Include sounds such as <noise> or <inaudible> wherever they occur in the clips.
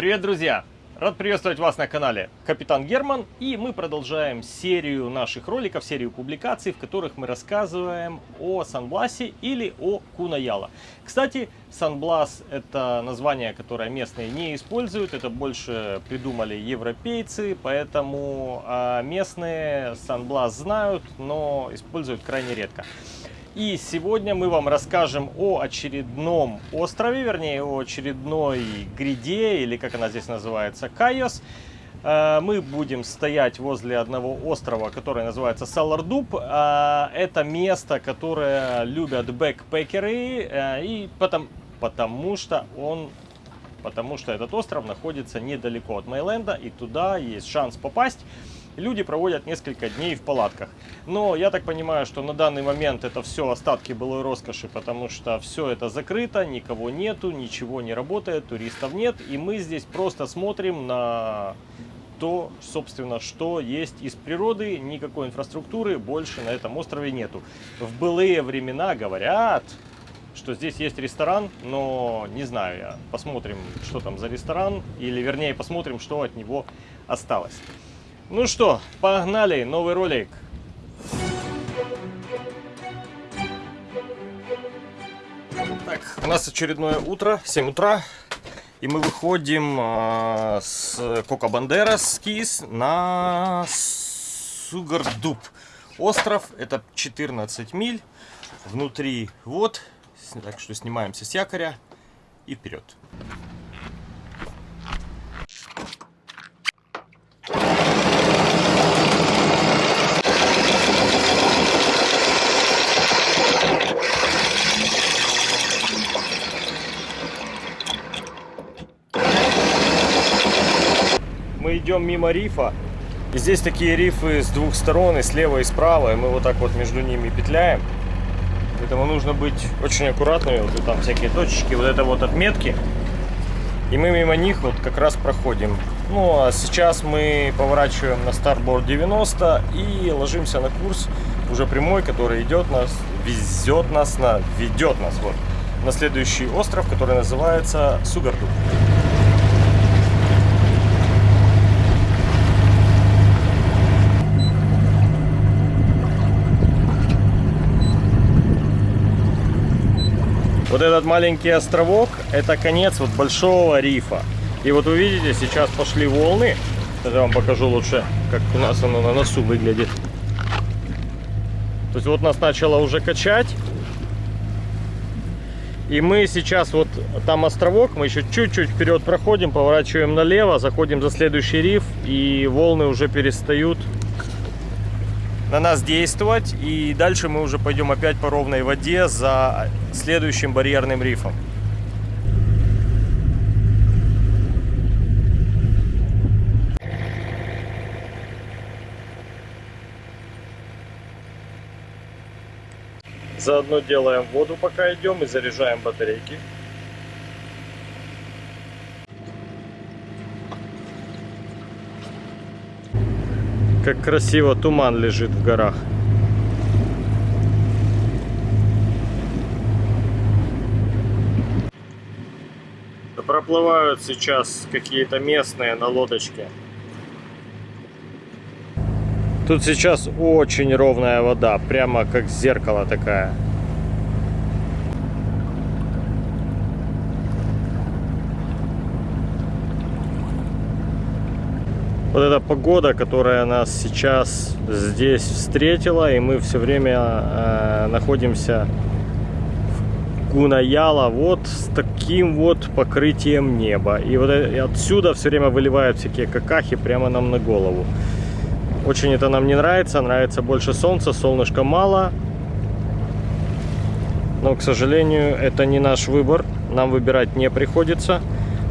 Привет, друзья! Рад приветствовать вас на канале Капитан Герман. И мы продолжаем серию наших роликов, серию публикаций, в которых мы рассказываем о Санбласе или о Кунаяла. Кстати, Санблас это название, которое местные не используют. Это больше придумали европейцы, поэтому а, местные Санблас знают, но используют крайне редко. И сегодня мы вам расскажем о очередном острове, вернее, о очередной гряде, или как она здесь называется, Кайос. Э, мы будем стоять возле одного острова, который называется Салардуб. Э, это место, которое любят бэкпекеры, э, и потому, потому что он потому что этот остров находится недалеко от Мейленда, и туда есть шанс попасть люди проводят несколько дней в палатках. Но я так понимаю, что на данный момент это все остатки былой роскоши, потому что все это закрыто, никого нету, ничего не работает, туристов нет. И мы здесь просто смотрим на то, собственно, что есть из природы, никакой инфраструктуры больше на этом острове нету. В былые времена говорят, что здесь есть ресторан, но не знаю я. Посмотрим, что там за ресторан, или вернее посмотрим, что от него осталось. Ну что, погнали, новый ролик. Так, у нас очередное утро, 7 утра. И мы выходим э, с Кока Бандерас Кис на Сугардуб. Остров, это 14 миль. Внутри вот. Так что снимаемся с якоря и вперед. Идем мимо рифа. И здесь такие рифы с двух сторон, и слева, и справа. И мы вот так вот между ними петляем. Поэтому нужно быть очень аккуратными. Вот там всякие точечки, вот это вот отметки. И мы мимо них вот как раз проходим. Ну, а сейчас мы поворачиваем на старборд 90 и ложимся на курс уже прямой, который идет нас, везет нас, на, ведет нас вот на следующий остров, который называется Сугарду. Вот этот маленький островок, это конец вот большого рифа. И вот вы видите, сейчас пошли волны. Я вам покажу лучше, как у нас оно на носу выглядит. То есть вот нас начало уже качать. И мы сейчас вот там островок, мы еще чуть-чуть вперед проходим, поворачиваем налево, заходим за следующий риф, и волны уже перестают на нас действовать. И дальше мы уже пойдем опять по ровной воде за следующим барьерным рифом. Заодно делаем воду, пока идем, и заряжаем батарейки. Как красиво туман лежит в горах. Проплывают сейчас какие-то местные на лодочке. Тут сейчас очень ровная вода, прямо как зеркало такая. Вот эта погода, которая нас сейчас здесь встретила, и мы все время э, находимся в Гунаяла вот с таким вот покрытием неба. И вот и отсюда все время выливают всякие какахи прямо нам на голову. Очень это нам не нравится, нравится больше солнца, солнышка мало. Но, к сожалению, это не наш выбор, нам выбирать не приходится.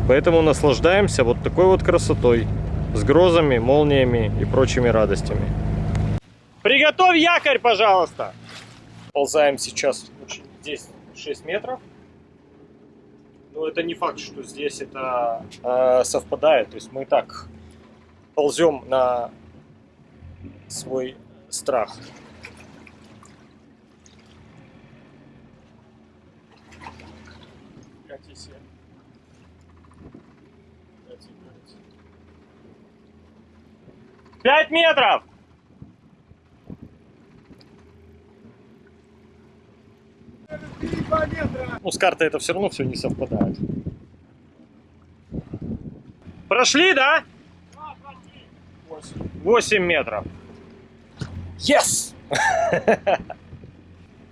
Поэтому наслаждаемся вот такой вот красотой с грозами, молниями и прочими радостями. Приготовь якорь, пожалуйста! Ползаем сейчас здесь 6 метров. Но это не факт, что здесь это э, совпадает. То есть мы так ползем на свой страх. Пять метров! Ну, с картой это все равно все не совпадает. Прошли, да? 8 метров. Yes! <laughs>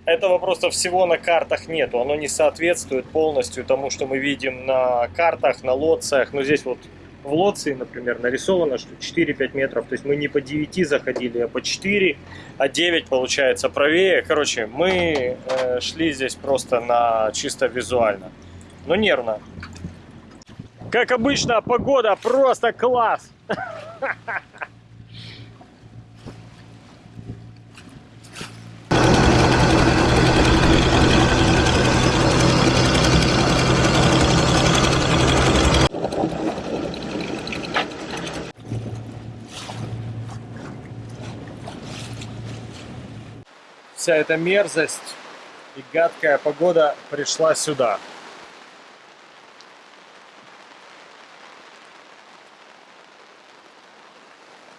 Этого просто всего на картах нету. Оно не соответствует полностью тому, что мы видим на картах, на лоциях. Но здесь вот в лоции, например, нарисовано, что 4-5 метров. То есть мы не по 9 заходили, а по 4, а 9 получается правее. Короче, мы э, шли здесь просто на чисто визуально. Но нервно. Как обычно, погода просто класс. <laughs> Вся эта мерзость и гадкая погода пришла сюда.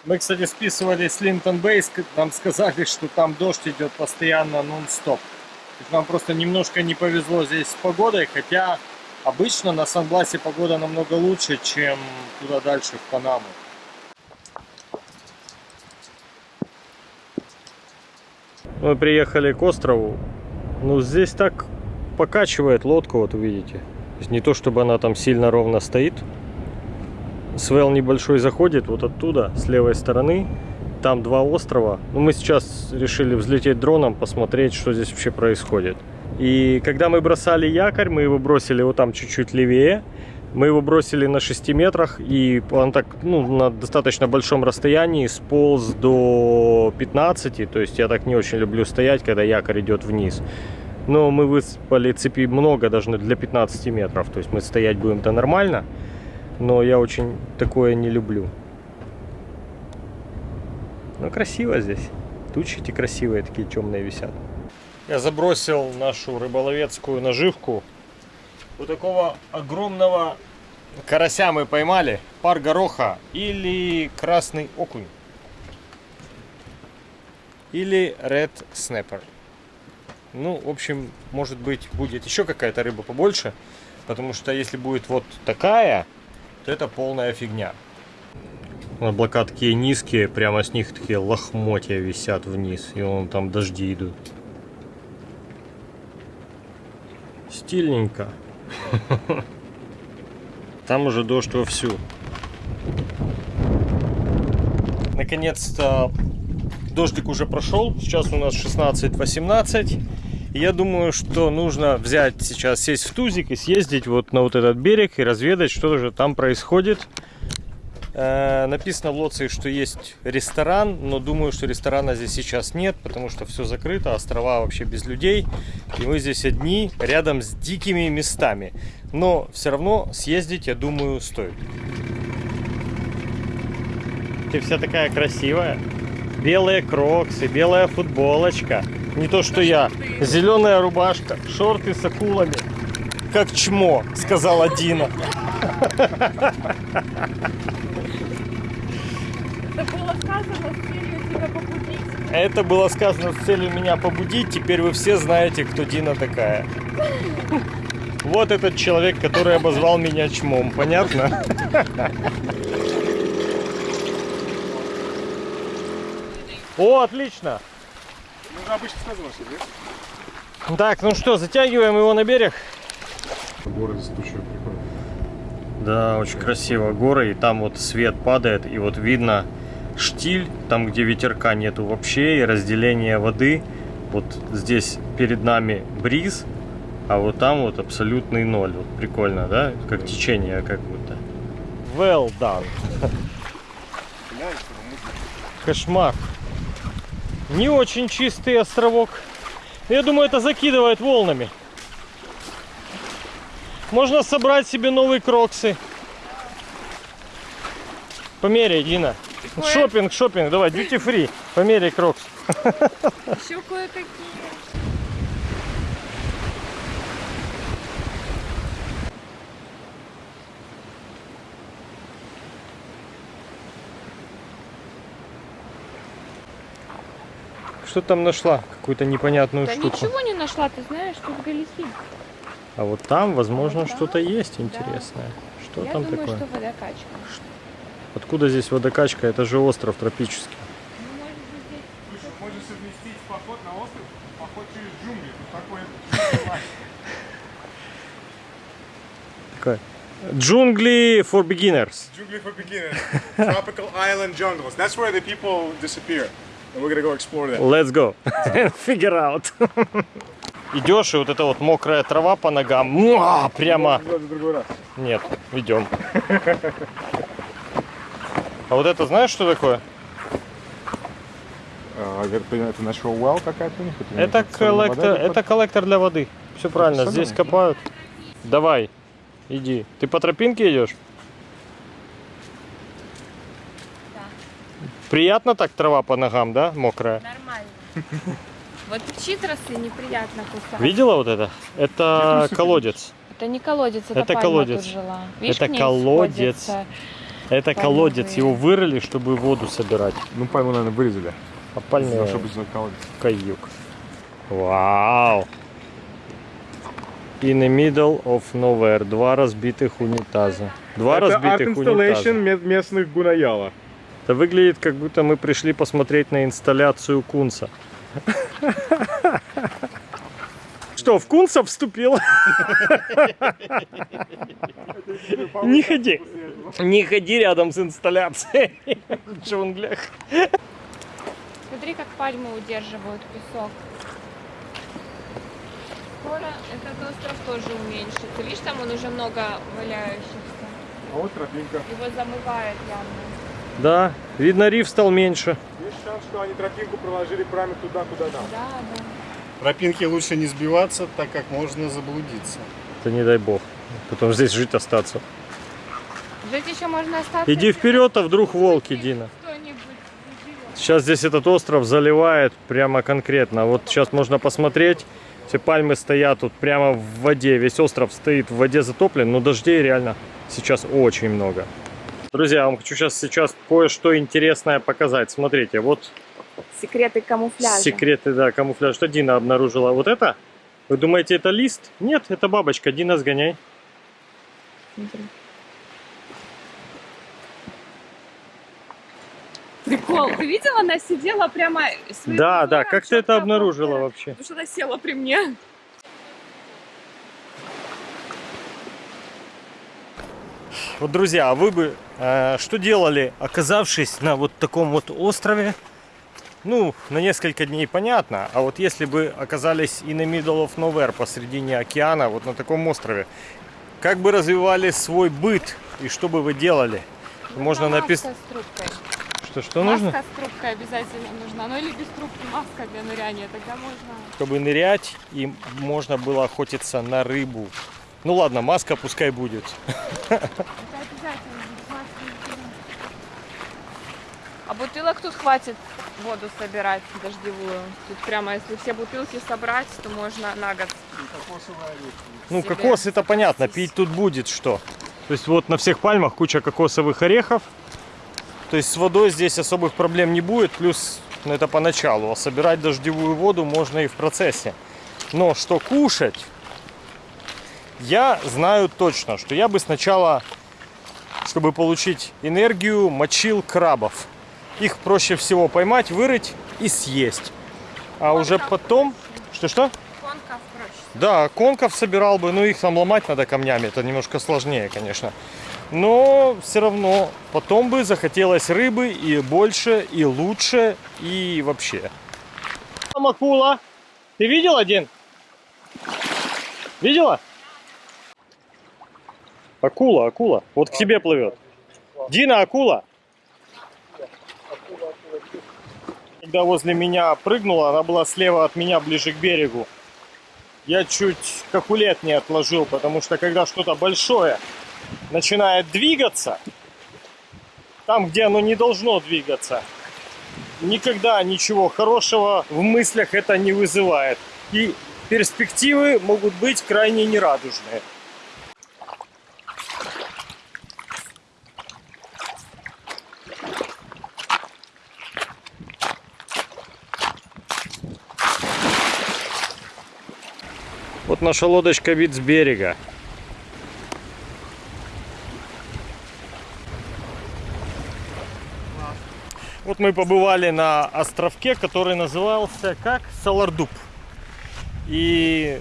Мы, кстати, списывали с Линтон Бейс, нам сказали, что там дождь идет постоянно нон-стоп. Нам просто немножко не повезло здесь с погодой, хотя обычно на Сан-Бласе погода намного лучше, чем туда дальше, в Панаму. Мы приехали к острову. Ну, здесь так покачивает лодку, вот увидите. То есть не то, чтобы она там сильно ровно стоит. Свел небольшой заходит вот оттуда, с левой стороны. Там два острова. Ну, мы сейчас решили взлететь дроном, посмотреть, что здесь вообще происходит. И когда мы бросали якорь, мы его бросили вот там чуть-чуть левее. Мы его бросили на 6 метрах, и он так, ну, на достаточно большом расстоянии сполз до 15. То есть я так не очень люблю стоять, когда якорь идет вниз. Но мы выспали цепи много, даже для 15 метров. То есть мы стоять будем-то нормально. Но я очень такое не люблю. Но красиво здесь. Тучи эти красивые, такие темные висят. Я забросил нашу рыболовецкую наживку у такого огромного карася мы поймали. Пар гороха или красный окунь. Или red snapper. Ну, в общем, может быть, будет еще какая-то рыба побольше. Потому что если будет вот такая, то это полная фигня. Облака такие низкие, прямо с них такие лохмотья висят вниз. И вон там дожди идут. Стильненько. <laughs> Там уже дождь вовсю. Наконец-то дождик уже прошел. Сейчас у нас 16-18. Я думаю, что нужно взять сейчас, сесть в тузик и съездить вот на вот этот берег и разведать, что же там происходит. Э, написано в Лоции, что есть ресторан, но думаю, что ресторана здесь сейчас нет, потому что все закрыто, острова вообще без людей. И мы здесь одни, рядом с дикими местами. Но все равно съездить, я думаю, стоит. Ты вся такая красивая. Белые кроксы, белая футболочка. Не то, что я. Зеленая рубашка, шорты с акулами. Как чмо, сказала Дина. <laughs> Это было сказано с целью тебя побудить. Это было сказано с целью меня побудить. Теперь вы все знаете, кто Дина такая. Вот этот человек, который обозвал меня чмом. Понятно? О, отлично. Ну, обычно сказано, что нет? Так, ну что, затягиваем его на берег. Горы с тучей прикольно. Да, очень красиво. Горы, и там вот свет падает, и вот видно штиль, там, где ветерка нету вообще, и разделение воды. Вот здесь перед нами бриз, а вот там вот абсолютный ноль. Вот прикольно, да? Как течение как будто. Well done. Кошмар. Не очень чистый островок. Я думаю, это закидывает волнами. Можно собрать себе новые кроксы. Померяй, Дина такое... Шопинг, шопинг, давай, duty free, померяй крокс. <laughs> Еще кое-какие. Что там нашла? Какую-то непонятную да штуку. ничего не нашла, ты знаешь, тут галихи. А вот там, возможно, вот что-то есть интересное. Да. Что Я там думаю, такое? Что водокачка. Откуда здесь водокачка? Это же остров тропический. Можешь совместить поход на остров, поход через джунгли. Тут. Джунгли for beginners. джунгли for beginners. Tropical island jungles. That's where the people disappear. And we're gonna go explore that. Let's go. Figure out. Идешь, и вот эта вот мокрая трава по ногам. Муа, прямо. Нет, идем. А вот это знаешь, что такое? А, это natural well какая-то у них? Это коллектор, это коллектор для воды. Все правильно, здесь копают. Давай, иди. Ты по тропинке идешь? Приятно так трава по ногам, да, мокрая? Нормально. Вот читросы неприятно кусать. Видела вот это? Это колодец. Это не колодец, это, Это пальма колодец. тут жила. Видишь, Это колодец. Это колодец, его вырыли, чтобы воду собирать. Ну, пальму, наверное, вырезали. А пальмы Чтобы сделать колодец. каюк. Вау! In the middle of nowhere. Два разбитых унитаза. Два Это разбитых унитаза. местных гунаяла. Это выглядит, как будто мы пришли посмотреть на инсталляцию Кунса. <laughs> Что, в Кунса вступил? Не ходи. Не ходи рядом с инсталляцией <laughs> в джунглях. Смотри, как пальмы удерживают песок. Скоро этот остров тоже уменьшится. Видишь, там он уже много валяющихся. А вот тропинка. Его замывает явно. Да, видно, риф стал меньше. Есть шанс, что они тропинку проложили прямо туда, куда надо. Да, да. Тропинки лучше не сбиваться, так как можно заблудиться. Это не дай бог. Потом здесь жить остаться. Жить еще можно остаться. Иди вперед, а вдруг волки, Дина. Сейчас здесь этот остров заливает прямо конкретно. Вот сейчас можно посмотреть. Все пальмы стоят тут прямо в воде. Весь остров стоит в воде затоплен, но дождей реально сейчас очень много. Друзья, я вам хочу сейчас, сейчас кое-что интересное показать. Смотрите, вот Секреты камуфляжа. секреты, да, камуфляж. Что Дина обнаружила? Вот это? Вы думаете, это лист? Нет, это бабочка. Дина, сгоняй. Смотри. Прикол. Ты видела, она сидела прямо... Да, да, как ты это обнаружила вообще? Потому что она села при мне. Вот, друзья, а вы бы э, что делали, оказавшись на вот таком вот острове? Ну, на несколько дней понятно, а вот если бы оказались in the middle of nowhere, посредине океана, вот на таком острове, как бы развивали свой быт и что бы вы делали? Можно Нужна написать... маска с трубкой. Что, что маска нужно? с трубкой обязательно нужна. Ну или без трубки маска для ныряния. Тогда можно... Чтобы нырять, и можно было охотиться на рыбу. Ну ладно, маска пускай будет. Это обязательно. А бутылок тут хватит воду собирать дождевую. Тут прямо, если все бутылки собрать, то можно на год. Ну, кокос это понятно, пить тут будет что. То есть вот на всех пальмах куча кокосовых орехов. То есть с водой здесь особых проблем не будет, плюс ну, это поначалу. А собирать дождевую воду можно и в процессе. Но что кушать, я знаю точно, что я бы сначала, чтобы получить энергию, мочил крабов. Их проще всего поймать, вырыть и съесть. А уже потом... Что-что? Конка проще. Да, конков собирал бы, но их там ломать надо камнями, это немножко сложнее, конечно. Но все равно потом бы захотелось рыбы и больше, и лучше, и вообще. Там акула. Ты видел один? Видела? Акула, акула. Вот к тебе плывет. Дина, акула. Когда возле меня прыгнула, она была слева от меня, ближе к берегу я чуть кокулет не отложил, потому что когда что-то большое начинает двигаться, там, где оно не должно двигаться, никогда ничего хорошего в мыслях это не вызывает. И перспективы могут быть крайне нерадужные. Вот наша лодочка вид с берега. Вот мы побывали на островке, который назывался как Салардуб. И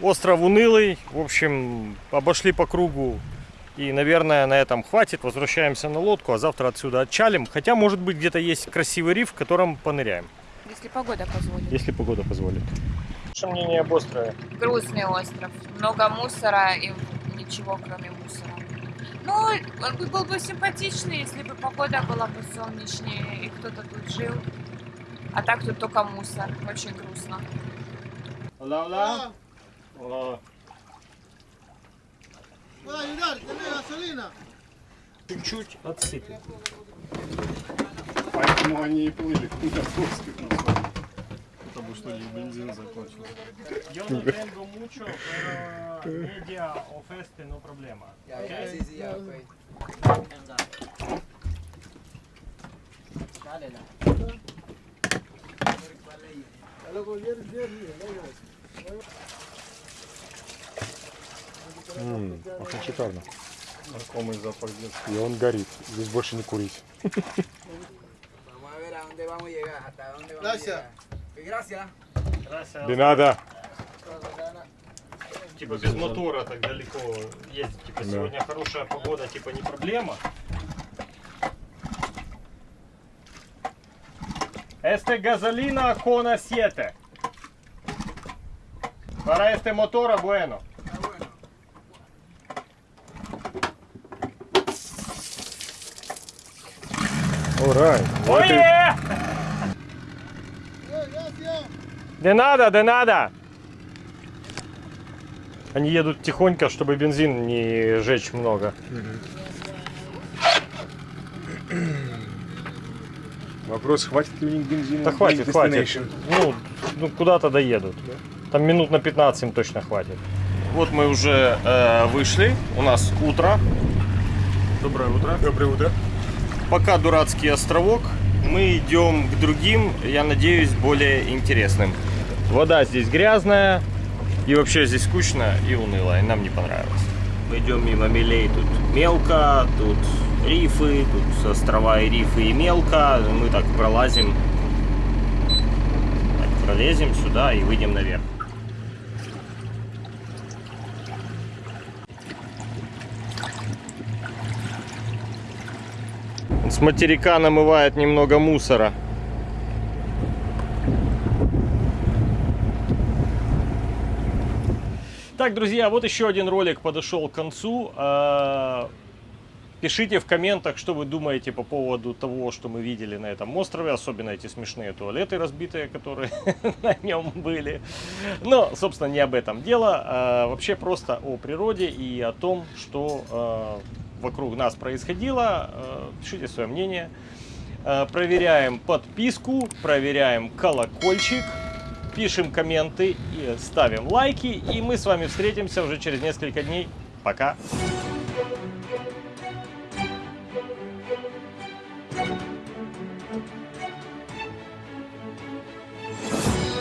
остров унылый. В общем, обошли по кругу. И, наверное, на этом хватит. Возвращаемся на лодку, а завтра отсюда отчалим. Хотя, может быть, где-то есть красивый риф, в котором поныряем. Если погода позволит. Если погода позволит. Ваше мнение об острове? Грустный остров. Много мусора и ничего кроме мусора. Ну, он бы был бы симпатичный, если бы погода была бы солнечнее и кто-то тут жил. А так тут только мусор. Очень грустно. Hola, hola. ¿Puedo ayudar? ¿Tenés gasolina? Чуть-чуть отсыпем. Поэтому они и плыли Потому что и бензин закончился. Yo no tengo mucho, pero media o este no problema. ¿ok? Очень шикарно. Знакомый запах детства. И он горит. Здесь больше не курить. Gracias. Gracias. Gracias. Не надо. Типа без мотора так далеко ездить. Типа Да. сегодня хорошая погода, типа не проблема. Este gasolina con siete. Para este motor bueno. Урай. Oye! De nada, de nada. Они едут тихонько, чтобы бензин не жечь много. Вопрос, хватит ли у них бензина? Да хватит, хватит. Ну, ну куда-то доедут. Там минут на 15 им точно хватит. Вот мы уже э, вышли. У нас утро. Доброе утро. Доброе утро. Пока дурацкий островок. Мы идем к другим, я надеюсь, более интересным. Вода здесь грязная. И вообще здесь скучно и уныло. И нам не понравилось. Мы идем мимо мелей. Тут мелко, тут рифы, тут острова и рифы и мелко. Мы так пролазим. Так, пролезем сюда и выйдем наверх. С материка намывает немного мусора. Так, друзья, вот еще один ролик подошел к концу. А, Пишите в комментах, что вы думаете по поводу того, что мы видели на этом острове, особенно эти смешные туалеты разбитые, которые <laughs> на нем были. Но, собственно, не об этом дело, а вообще просто о природе и о том, что а, вокруг нас происходило. А, Пишите свое мнение. А, Проверяем подписку, проверяем колокольчик, пишем комменты ставим лайки. И мы с вами встретимся уже через несколько дней. Пока!